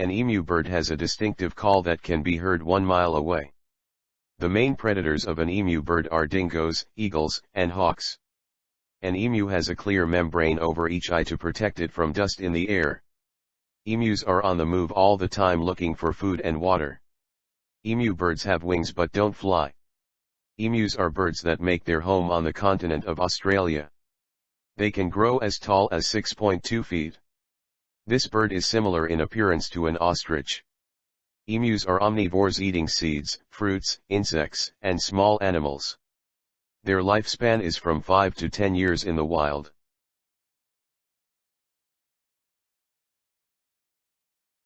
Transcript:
An emu bird has a distinctive call that can be heard one mile away. The main predators of an emu bird are dingoes, eagles, and hawks. An emu has a clear membrane over each eye to protect it from dust in the air. Emus are on the move all the time looking for food and water. Emu birds have wings but don't fly. Emus are birds that make their home on the continent of Australia. They can grow as tall as 6.2 feet. This bird is similar in appearance to an ostrich. Emus are omnivores eating seeds, fruits, insects, and small animals. Their lifespan is from 5 to 10 years in the wild.